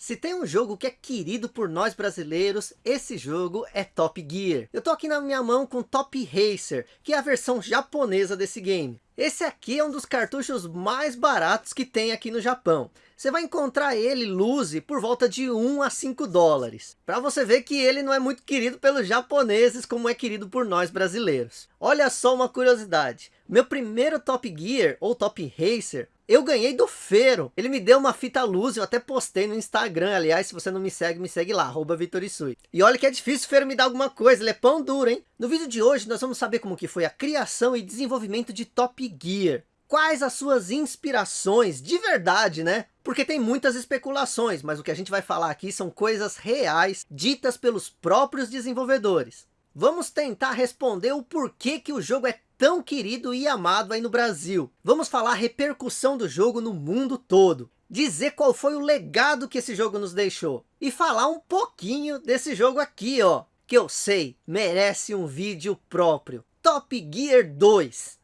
Se tem um jogo que é querido por nós brasileiros, esse jogo é Top Gear. Eu tô aqui na minha mão com Top Racer, que é a versão japonesa desse game. Esse aqui é um dos cartuchos mais baratos que tem aqui no Japão. Você vai encontrar ele, Luzi, por volta de 1 a 5 dólares. Para você ver que ele não é muito querido pelos japoneses, como é querido por nós brasileiros. Olha só uma curiosidade. Meu primeiro Top Gear, ou Top Racer, eu ganhei do Feiro. Ele me deu uma fita luz, eu até postei no Instagram. Aliás, se você não me segue, me segue lá, arroba Vitorisui. E olha que é difícil o Feiro me dar alguma coisa, ele é pão duro, hein? No vídeo de hoje, nós vamos saber como que foi a criação e desenvolvimento de Top Gear. Quais as suas inspirações, de verdade, né? Porque tem muitas especulações, mas o que a gente vai falar aqui são coisas reais, ditas pelos próprios desenvolvedores. Vamos tentar responder o porquê que o jogo é tão querido e amado aí no Brasil. Vamos falar a repercussão do jogo no mundo todo. Dizer qual foi o legado que esse jogo nos deixou. E falar um pouquinho desse jogo aqui, ó. Que eu sei, merece um vídeo próprio. Top Gear 2.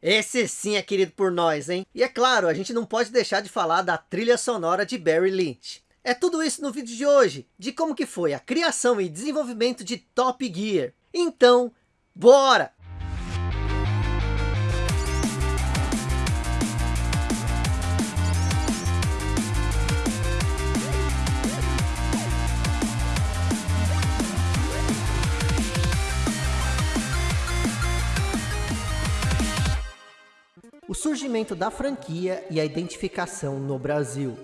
Esse sim é querido por nós, hein? E é claro, a gente não pode deixar de falar da trilha sonora de Barry Lynch. É tudo isso no vídeo de hoje, de como que foi a criação e desenvolvimento de Top Gear. Então, bora! Surgimento da franquia e a identificação no Brasil.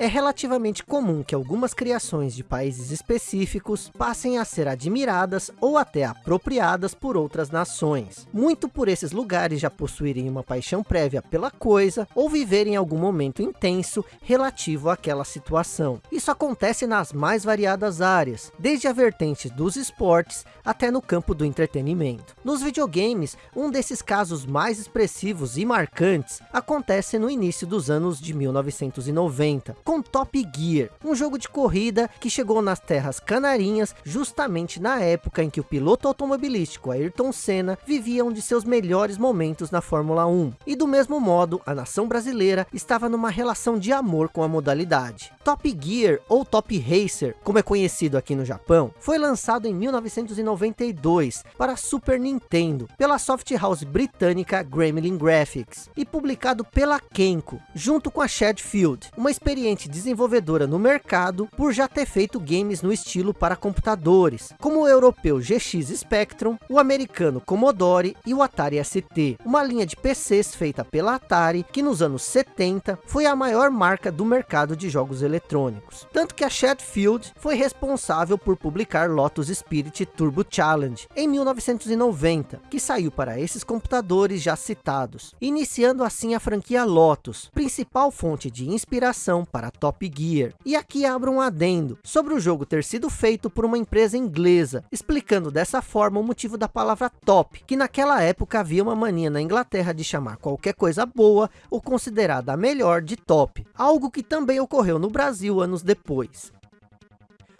É relativamente comum que algumas criações de países específicos passem a ser admiradas ou até apropriadas por outras nações. Muito por esses lugares já possuírem uma paixão prévia pela coisa ou viverem algum momento intenso relativo àquela situação. Isso acontece nas mais variadas áreas, desde a vertente dos esportes até no campo do entretenimento. Nos videogames, um desses casos mais expressivos e marcantes acontece no início dos anos de 1990, com Top Gear, um jogo de corrida que chegou nas terras canarinhas justamente na época em que o piloto automobilístico Ayrton Senna vivia um de seus melhores momentos na Fórmula 1. E do mesmo modo, a nação brasileira estava numa relação de amor com a modalidade. Top Gear, ou Top Racer, como é conhecido aqui no Japão, foi lançado em 1992 para Super Nintendo, pela soft house britânica Gremlin Graphics, e publicado pela Kenko, junto com a Shadfield, uma desenvolvedora no mercado por já ter feito games no estilo para computadores, como o europeu GX Spectrum, o americano Commodore e o Atari ST, uma linha de PCs feita pela Atari, que nos anos 70 foi a maior marca do mercado de jogos eletrônicos. Tanto que a Shadfield foi responsável por publicar Lotus Spirit Turbo Challenge em 1990, que saiu para esses computadores já citados, iniciando assim a franquia Lotus, principal fonte de inspiração para Top Gear. E aqui abro um adendo sobre o jogo ter sido feito por uma empresa inglesa, explicando dessa forma o motivo da palavra top, que naquela época havia uma mania na Inglaterra de chamar qualquer coisa boa ou considerada a melhor de top, algo que também ocorreu no Brasil anos depois.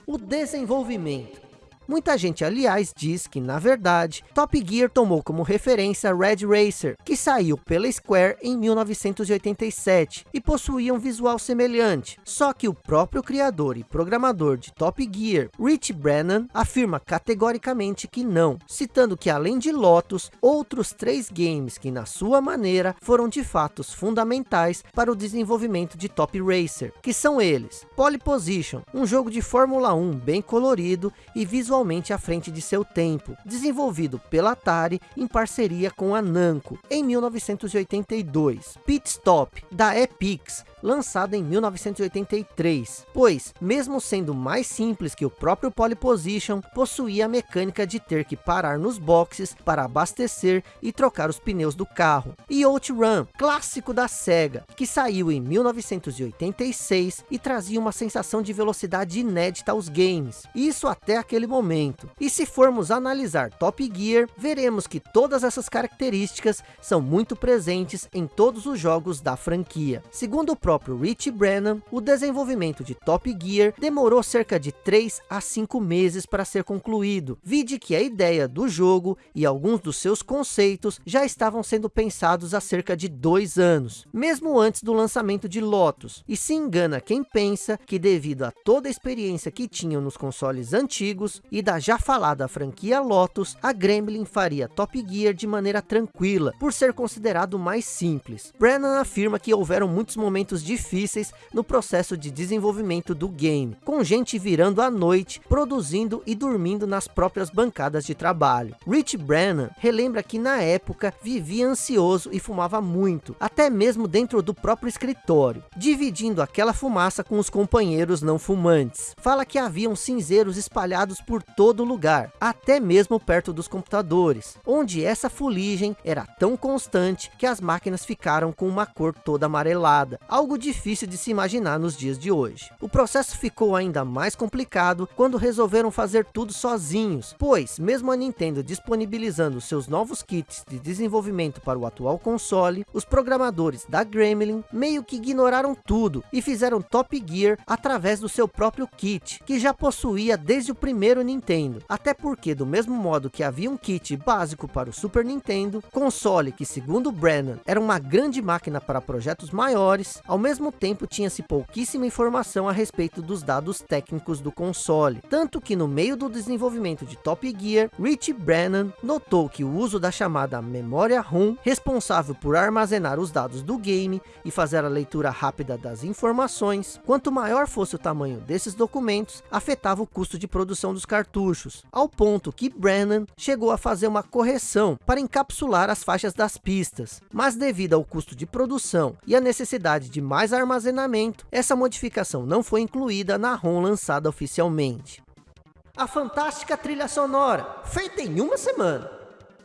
O desenvolvimento Muita gente, aliás, diz que, na verdade, Top Gear tomou como referência Red Racer, que saiu pela Square em 1987 e possuía um visual semelhante. Só que o próprio criador e programador de Top Gear, Rich Brennan, afirma categoricamente que não, citando que além de Lotus, outros três games que na sua maneira foram de fatos fundamentais para o desenvolvimento de Top Racer, que são eles, Pole Position, um jogo de Fórmula 1 bem colorido e visual totalmente à frente de seu tempo, desenvolvido pela Atari em parceria com a Namco em 1982. Pit Stop da Epix, lançado em 1983, pois, mesmo sendo mais simples que o próprio Pole Position, possuía a mecânica de ter que parar nos boxes para abastecer e trocar os pneus do carro. E Outrun, clássico da SEGA, que saiu em 1986 e trazia uma sensação de velocidade inédita aos games, isso até aquele momento momento. E se formos analisar Top Gear, veremos que todas essas características são muito presentes em todos os jogos da franquia. Segundo o próprio Rich Brennan, o desenvolvimento de Top Gear demorou cerca de 3 a 5 meses para ser concluído, vide que a ideia do jogo e alguns dos seus conceitos já estavam sendo pensados há cerca de dois anos, mesmo antes do lançamento de Lotus, e se engana quem pensa que devido a toda a experiência que tinham nos consoles antigos e da já falada franquia Lotus, a Gremlin faria Top Gear de maneira tranquila, por ser considerado mais simples. Brennan afirma que houveram muitos momentos difíceis no processo de desenvolvimento do game, com gente virando à noite, produzindo e dormindo nas próprias bancadas de trabalho. Rich Brennan relembra que na época vivia ansioso e fumava muito, até mesmo dentro do próprio escritório, dividindo aquela fumaça com os companheiros não fumantes. Fala que haviam cinzeiros espalhados por todo lugar, até mesmo perto dos computadores, onde essa fuligem era tão constante que as máquinas ficaram com uma cor toda amarelada, algo difícil de se imaginar nos dias de hoje. O processo ficou ainda mais complicado quando resolveram fazer tudo sozinhos, pois mesmo a Nintendo disponibilizando seus novos kits de desenvolvimento para o atual console, os programadores da Gremlin meio que ignoraram tudo e fizeram Top Gear através do seu próprio kit, que já possuía desde o primeiro Nintendo, até porque do mesmo modo que havia um kit básico para o Super Nintendo, console que segundo Brennan era uma grande máquina para projetos maiores, ao mesmo tempo tinha-se pouquíssima informação a respeito dos dados técnicos do console, tanto que no meio do desenvolvimento de Top Gear, Rich Brennan notou que o uso da chamada memória ROM, responsável por armazenar os dados do game e fazer a leitura rápida das informações, quanto maior fosse o tamanho desses documentos, afetava o custo de produção dos cartuchos, ao ponto que Brennan chegou a fazer uma correção para encapsular as faixas das pistas, mas devido ao custo de produção e a necessidade de mais armazenamento, essa modificação não foi incluída na ROM lançada oficialmente. A fantástica trilha sonora, feita em uma semana.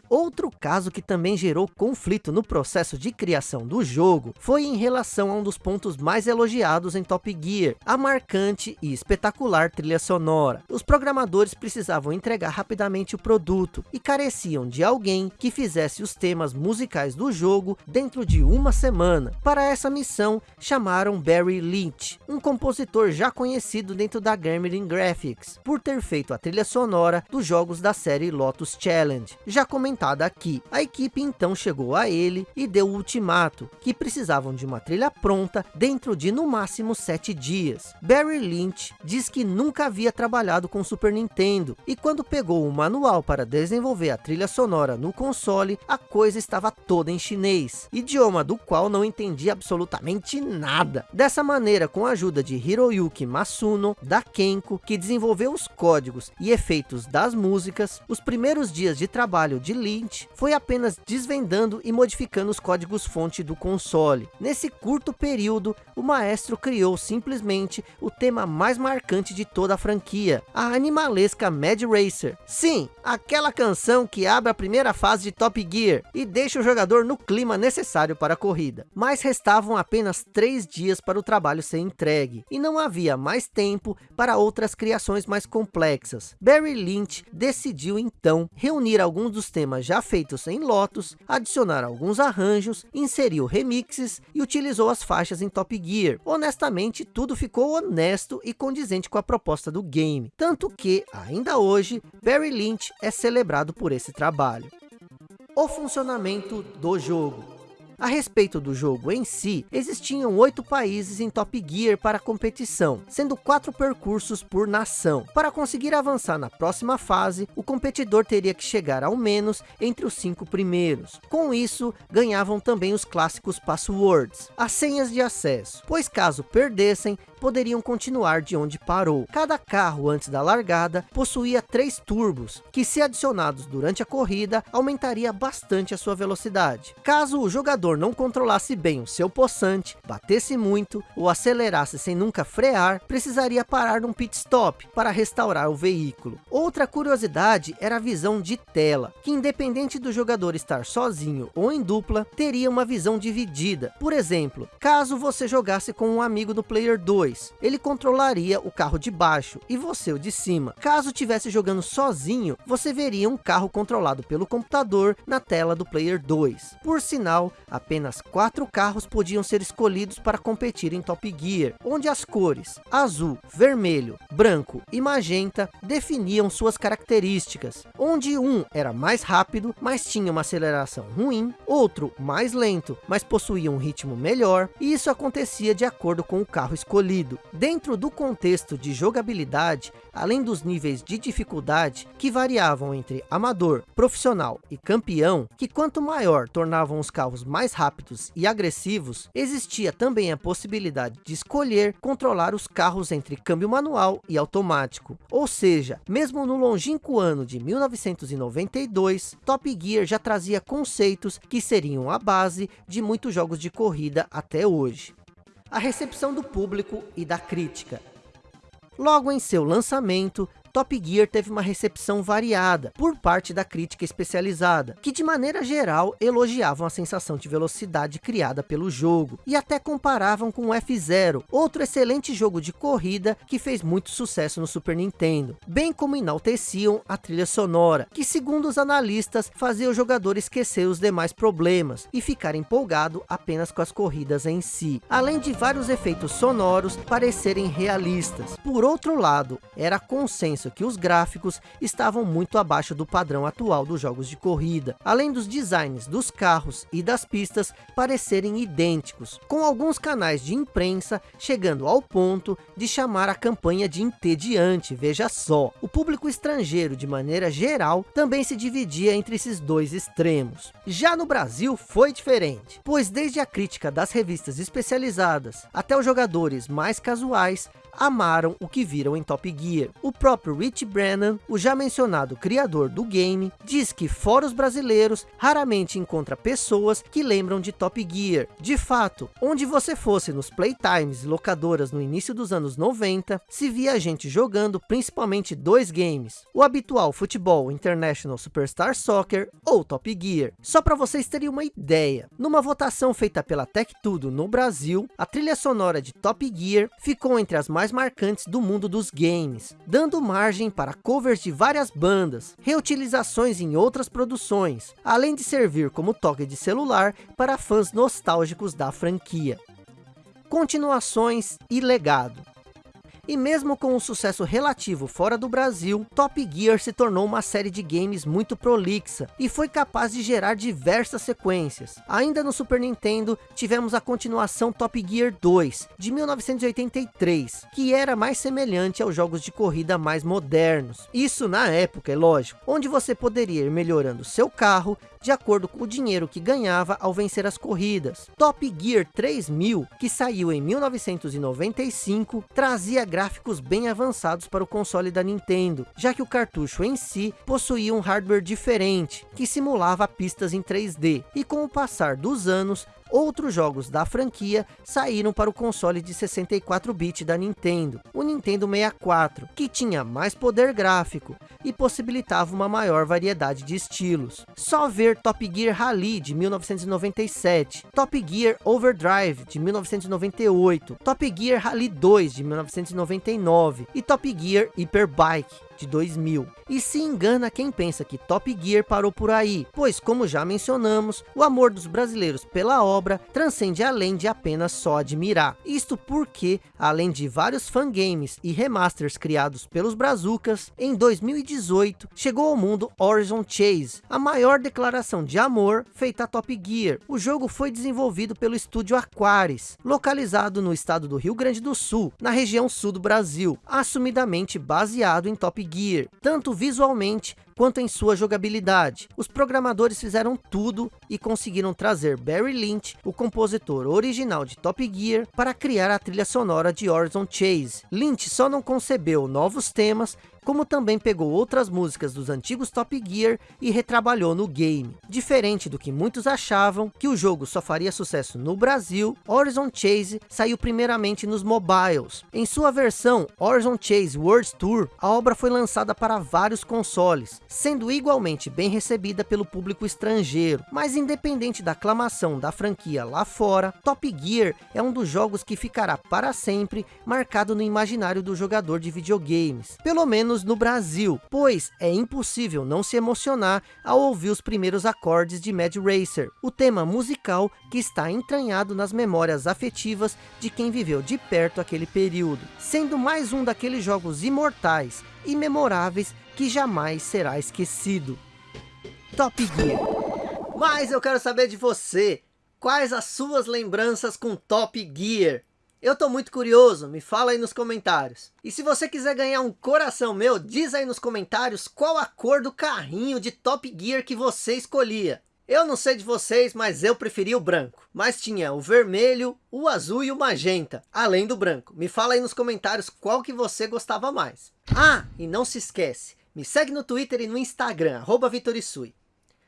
Outro caso que também gerou conflito no processo de criação do jogo foi em relação a um dos pontos mais elogiados em Top Gear, a marcante e espetacular trilha sonora. Os programadores precisavam entregar rapidamente o produto e careciam de alguém que fizesse os temas musicais do jogo dentro de uma semana. Para essa missão, chamaram Barry Lynch, um compositor já conhecido dentro da Gremlin Graphics, por ter feito a trilha sonora dos jogos da série Lotus Challenge. Já comentado comentada aqui. A equipe então chegou a ele e deu o ultimato, que precisavam de uma trilha pronta dentro de no máximo sete dias. Barry Lynch diz que nunca havia trabalhado com Super Nintendo, e quando pegou o manual para desenvolver a trilha sonora no console, a coisa estava toda em chinês, idioma do qual não entendia absolutamente nada. Dessa maneira, com a ajuda de Hiroyuki Masuno, da Kenko, que desenvolveu os códigos e efeitos das músicas, os primeiros dias de trabalho de Foi apenas desvendando e modificando os códigos-fonte do console. Nesse curto período, o maestro criou simplesmente o tema mais marcante de toda a franquia, a animalesca Mad Racer. Sim, aquela canção que abre a primeira fase de Top Gear e deixa o jogador no clima necessário para a corrida. Mas restavam apenas três dias para o trabalho ser entregue, e não havia mais tempo para outras criações mais complexas. Barry Lynch decidiu então reunir alguns dos temas temas já feitos em Lotus, adicionar alguns arranjos, inseriu remixes e utilizou as faixas em Top Gear. Honestamente, tudo ficou honesto e condizente com a proposta do game. Tanto que, ainda hoje, Barry Lynch é celebrado por esse trabalho. O funcionamento do jogo. A respeito do jogo em si, existiam oito países em Top Gear para a competição, sendo quatro percursos por nação. Para conseguir avançar na próxima fase, o competidor teria que chegar ao menos entre os cinco primeiros. Com isso, ganhavam também os clássicos passwords, as senhas de acesso, pois caso perdessem, poderiam continuar de onde parou. Cada carro antes da largada possuía três turbos, que se adicionados durante a corrida, aumentaria bastante a sua velocidade. Caso o jogador não controlasse bem o seu poçante, batesse muito ou acelerasse sem nunca frear, precisaria parar num pit stop para restaurar o veículo. Outra curiosidade era a visão de tela, que independente do jogador estar sozinho ou em dupla, teria uma visão dividida. Por exemplo, caso você jogasse com um amigo do Player 2, 2, ele controlaria o carro de baixo e você o de cima. Caso tivesse jogando sozinho, você veria um carro controlado pelo computador na tela do Player 2. Por sinal, apenas quatro carros podiam ser escolhidos para competir em Top Gear, onde as cores azul, vermelho, branco e magenta definiam suas características, onde um era mais rápido, mas tinha uma aceleração ruim, outro mais lento, mas possuía um ritmo melhor, e isso acontecia de acordo com o carro escolhido. Dentro do contexto de jogabilidade, além dos níveis de dificuldade, que variavam entre amador, profissional e campeão, que quanto maior tornavam os carros mais rápidos e agressivos, existia também a possibilidade de escolher controlar os carros entre câmbio manual e automático. Ou seja, mesmo no longínquo ano de 1992, Top Gear já trazia conceitos que seriam a base de muitos jogos de corrida até hoje. A recepção do público e da crítica. Logo em seu lançamento, Top Gear teve uma recepção variada por parte da crítica especializada, que de maneira geral elogiavam a sensação de velocidade criada pelo jogo, e até comparavam com o F-Zero, outro excelente jogo de corrida que fez muito sucesso no Super Nintendo, bem como enalteciam a trilha sonora, que segundo os analistas fazia o jogador esquecer os demais problemas e ficar empolgado apenas com as corridas em si, além de vários efeitos sonoros parecerem realistas. Por outro lado, era consenso que os gráficos estavam muito abaixo do padrão atual dos jogos de corrida, além dos designs dos carros e das pistas parecerem idênticos, com alguns canais de imprensa chegando ao ponto de chamar a campanha de entediante, veja só. O público estrangeiro, de maneira geral, também se dividia entre esses dois extremos. Já no Brasil foi diferente, pois desde a crítica das revistas especializadas até os jogadores mais casuais, amaram o que viram em Top Gear. O próprio Rich Brennan, o já mencionado criador do game, diz que fora os brasileiros, raramente encontra pessoas que lembram de Top Gear. De fato, onde você fosse nos playtimes e locadoras no início dos anos 90, se via gente jogando principalmente dois games, o habitual futebol International Superstar Soccer ou Top Gear. Só para vocês terem uma ideia, numa votação feita pela Tech Tudo no Brasil, a trilha sonora de Top Gear ficou entre as mais mais marcantes do mundo dos games, dando margem para covers de várias bandas, reutilizações em outras produções, além de servir como toque de celular para fãs nostálgicos da franquia. Continuações e legado e mesmo com um sucesso relativo fora do Brasil, Top Gear se tornou uma série de games muito prolixa e foi capaz de gerar diversas sequências. Ainda no Super Nintendo, tivemos a continuação Top Gear 2, de 1983, que era mais semelhante aos jogos de corrida mais modernos. Isso na época, é lógico, onde você poderia ir melhorando seu carro de acordo com o dinheiro que ganhava ao vencer as corridas. Top Gear 3000, que saiu em 1995, trazia gráficos bem avançados para o console da Nintendo, já que o cartucho em si possuía um hardware diferente, que simulava pistas em 3D, e com o passar dos anos, Outros jogos da franquia saíram para o console de 64-bit da Nintendo, o Nintendo 64, que tinha mais poder gráfico e possibilitava uma maior variedade de estilos. Só ver Top Gear Rally de 1997, Top Gear Overdrive de 1998, Top Gear Rally 2 de 1999 e Top Gear Hyperbike de 2000. E se engana quem pensa que Top Gear parou por aí, pois como já mencionamos, o amor dos brasileiros pela obra transcende além de apenas só admirar. Isto porque, além de vários fangames e remasters criados pelos brazucas, em 2018 chegou ao mundo Horizon Chase, a maior declaração de amor feita a Top Gear. O jogo foi desenvolvido pelo estúdio Aquaris, localizado no estado do Rio Grande do Sul, na região sul do Brasil, assumidamente baseado em Top Gear, tanto visualmente quanto em sua jogabilidade. Os programadores fizeram tudo e conseguiram trazer Barry Lynch, o compositor original de Top Gear, para criar a trilha sonora de Horizon Chase. Lynch só não concebeu novos temas como também pegou outras músicas dos antigos Top Gear e retrabalhou no game. Diferente do que muitos achavam, que o jogo só faria sucesso no Brasil, Horizon Chase saiu primeiramente nos mobiles. Em sua versão Horizon Chase World Tour, a obra foi lançada para vários consoles, sendo igualmente bem recebida pelo público estrangeiro. Mas independente da aclamação da franquia lá fora, Top Gear é um dos jogos que ficará para sempre marcado no imaginário do jogador de videogames, pelo no Brasil, pois é impossível não se emocionar ao ouvir os primeiros acordes de Mad Racer, o tema musical que está entranhado nas memórias afetivas de quem viveu de perto aquele período, sendo mais um daqueles jogos imortais e memoráveis que jamais será esquecido. Top Gear. Mas eu quero saber de você, quais as suas lembranças com Top Gear? Eu tô muito curioso, me fala aí nos comentários. E se você quiser ganhar um coração meu, diz aí nos comentários qual a cor do carrinho de Top Gear que você escolhia. Eu não sei de vocês, mas eu preferi o branco. Mas tinha o vermelho, o azul e o magenta, além do branco. Me fala aí nos comentários qual que você gostava mais. Ah, e não se esquece, me segue no Twitter e no Instagram, arroba Vitorisui.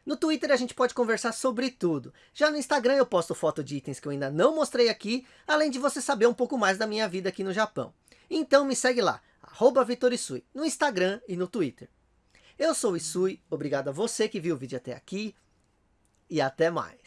No Twitter a gente pode conversar sobre tudo. Já no Instagram eu posto foto de itens que eu ainda não mostrei aqui, além de você saber um pouco mais da minha vida aqui no Japão. Então me segue lá, arroba Vitorisui, no Instagram e no Twitter. Eu sou o Isui, obrigado a você que viu o vídeo até aqui, e até mais.